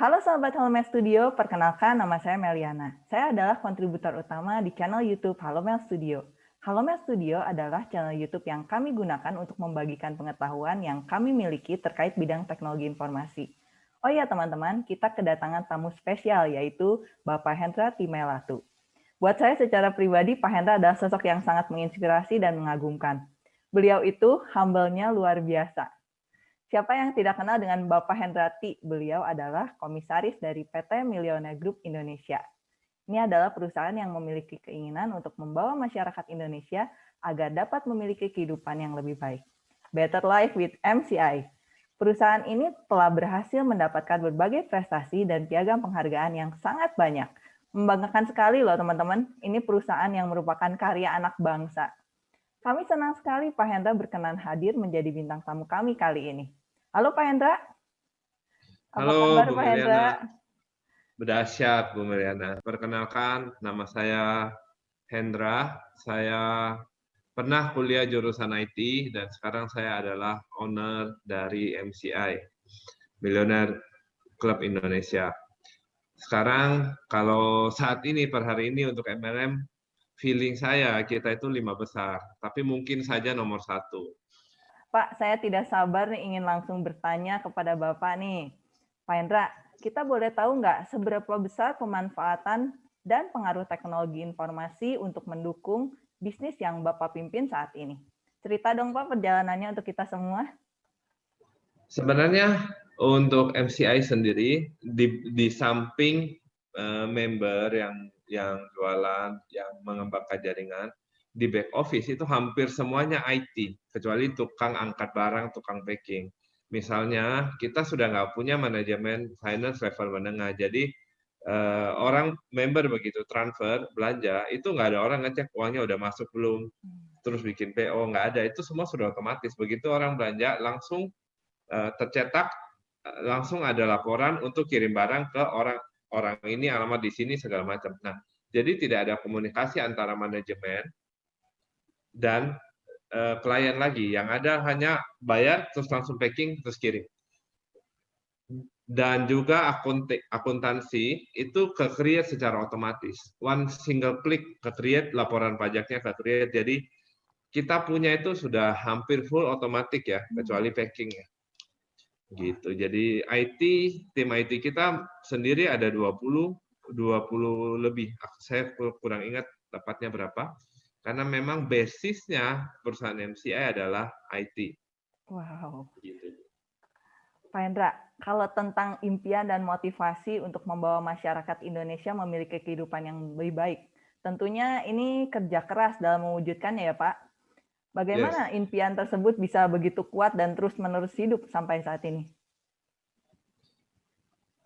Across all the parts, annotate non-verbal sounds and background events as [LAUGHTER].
Halo sahabat Halomel Studio, perkenalkan nama saya Meliana. Saya adalah kontributor utama di channel YouTube Halomel Studio. Halomel Studio adalah channel YouTube yang kami gunakan untuk membagikan pengetahuan yang kami miliki terkait bidang teknologi informasi. Oh iya teman-teman, kita kedatangan tamu spesial yaitu Bapak Hendra Timelatu. Buat saya secara pribadi, Pak Hendra adalah sosok yang sangat menginspirasi dan mengagumkan. Beliau itu humble-nya luar biasa Siapa yang tidak kenal dengan Bapak Hendrati? Beliau adalah komisaris dari PT Millionaire Group Indonesia. Ini adalah perusahaan yang memiliki keinginan untuk membawa masyarakat Indonesia agar dapat memiliki kehidupan yang lebih baik. Better Life with MCI. Perusahaan ini telah berhasil mendapatkan berbagai prestasi dan piagam penghargaan yang sangat banyak. Membanggakan sekali loh teman-teman, ini perusahaan yang merupakan karya anak bangsa. Kami senang sekali Pak Hendra berkenan hadir menjadi bintang tamu kami kali ini. Halo Pak Hendra. Apa Halo kabar, Bu Pak Hendra? Berdahsyat Bu Mariana. Perkenalkan, nama saya Hendra. Saya pernah kuliah jurusan IT dan sekarang saya adalah owner dari MCI, Millionaire Club Indonesia. Sekarang kalau saat ini per hari ini untuk MLM, feeling saya kita itu lima besar, tapi mungkin saja nomor satu Pak, saya tidak sabar nih ingin langsung bertanya kepada Bapak nih. Pak Hendra, kita boleh tahu nggak seberapa besar pemanfaatan dan pengaruh teknologi informasi untuk mendukung bisnis yang Bapak pimpin saat ini? Cerita dong Pak perjalanannya untuk kita semua. Sebenarnya untuk MCI sendiri di, di samping uh, member yang yang jualan, yang mengembangkan jaringan, di back office itu hampir semuanya IT, kecuali tukang angkat barang, tukang packing. Misalnya kita sudah nggak punya manajemen finance level menengah, jadi eh, orang member begitu transfer belanja itu nggak ada orang ngecek uangnya udah masuk belum, terus bikin PO nggak ada, itu semua sudah otomatis. Begitu orang belanja langsung eh, tercetak, langsung ada laporan untuk kirim barang ke orang orang ini alamat di sini segala macam. Nah, jadi tidak ada komunikasi antara manajemen dan uh, klien lagi. Yang ada hanya bayar terus langsung packing terus kirim. Dan juga akuntansi itu ke create secara otomatis. One single click ke create laporan pajaknya ke create. Jadi kita punya itu sudah hampir full otomatis ya, kecuali packing ya. Gitu. Jadi IT tim IT kita sendiri ada 20 20 lebih. Saya kurang ingat tepatnya berapa karena memang basisnya perusahaan MCI adalah IT. Wow. Gitu. Pak Hendra, kalau tentang impian dan motivasi untuk membawa masyarakat Indonesia memiliki kehidupan yang lebih baik, tentunya ini kerja keras dalam mewujudkannya ya Pak. Bagaimana yes. impian tersebut bisa begitu kuat dan terus-menerus hidup sampai saat ini?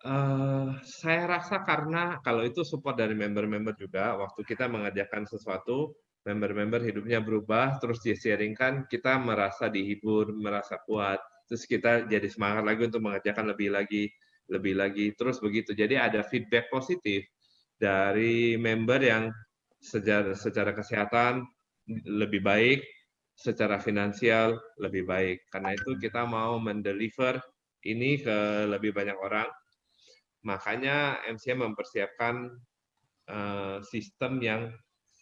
Uh, saya rasa karena kalau itu support dari member-member juga, waktu kita mengerjakan sesuatu, member-member hidupnya berubah, terus dia sharingkan, kita merasa dihibur, merasa kuat, terus kita jadi semangat lagi untuk mengerjakan lebih lagi, lebih lagi, terus begitu. Jadi ada feedback positif dari member yang secara, secara kesehatan lebih baik, secara finansial lebih baik. Karena itu kita mau mendeliver ini ke lebih banyak orang. Makanya MCM mempersiapkan uh, sistem yang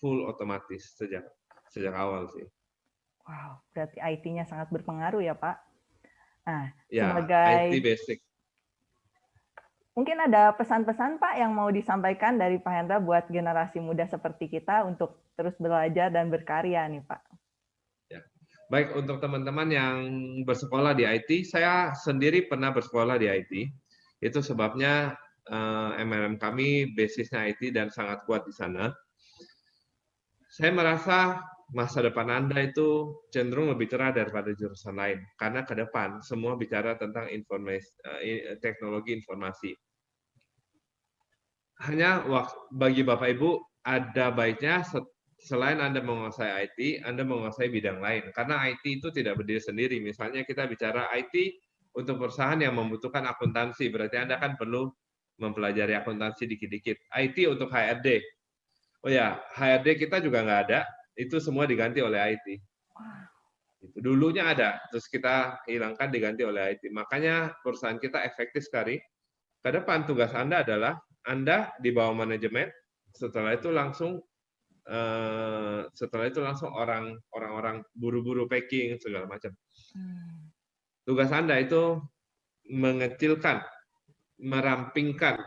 full otomatis sejak sejak awal sih. Wow, berarti IT-nya sangat berpengaruh ya Pak. Nah, ya, sebagai IT basic. Mungkin ada pesan-pesan Pak yang mau disampaikan dari Pak Hendra buat generasi muda seperti kita untuk terus belajar dan berkarya nih Pak. Ya. Baik untuk teman-teman yang bersekolah di IT, saya sendiri pernah bersekolah di IT. Itu sebabnya uh, eh, MLM kami basisnya IT dan sangat kuat di sana saya merasa masa depan Anda itu cenderung lebih cerah daripada jurusan lain. Karena ke depan semua bicara tentang informasi, eh, teknologi informasi. Hanya bagi Bapak Ibu, ada baiknya selain Anda menguasai IT, Anda menguasai bidang lain. Karena IT itu tidak berdiri sendiri. Misalnya kita bicara IT untuk perusahaan yang membutuhkan akuntansi, berarti Anda kan perlu mempelajari akuntansi dikit-dikit. IT untuk HRD, Oh ya, HRD kita juga nggak ada, itu semua diganti oleh IT. Itu dulunya ada, terus kita hilangkan diganti oleh IT. Makanya perusahaan kita efektif sekali ke depan tugas Anda adalah Anda di bawah manajemen, setelah itu langsung uh, setelah itu langsung orang orang-orang buru-buru packing segala macam. Hmm. Tugas Anda itu mengecilkan, merampingkan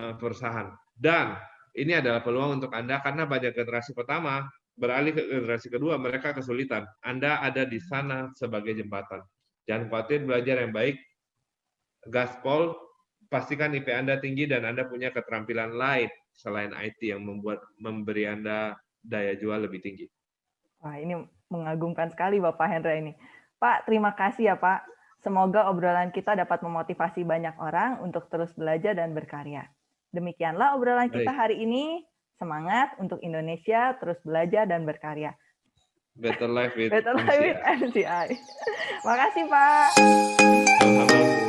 uh, perusahaan dan ini adalah peluang untuk Anda karena banyak generasi pertama beralih ke generasi kedua mereka kesulitan. Anda ada di sana sebagai jembatan. Jangan khawatir belajar yang baik. Gaspol pastikan IP Anda tinggi dan Anda punya keterampilan lain selain IT yang membuat memberi Anda daya jual lebih tinggi. Wah, ini mengagumkan sekali Bapak Hendra ini. Pak, terima kasih ya Pak. Semoga obrolan kita dapat memotivasi banyak orang untuk terus belajar dan berkarya. Demikianlah obrolan kita hari ini. Semangat untuk Indonesia, terus belajar dan berkarya. Better life with Better life with MCI. [LAUGHS] Makasih Pak. Selamat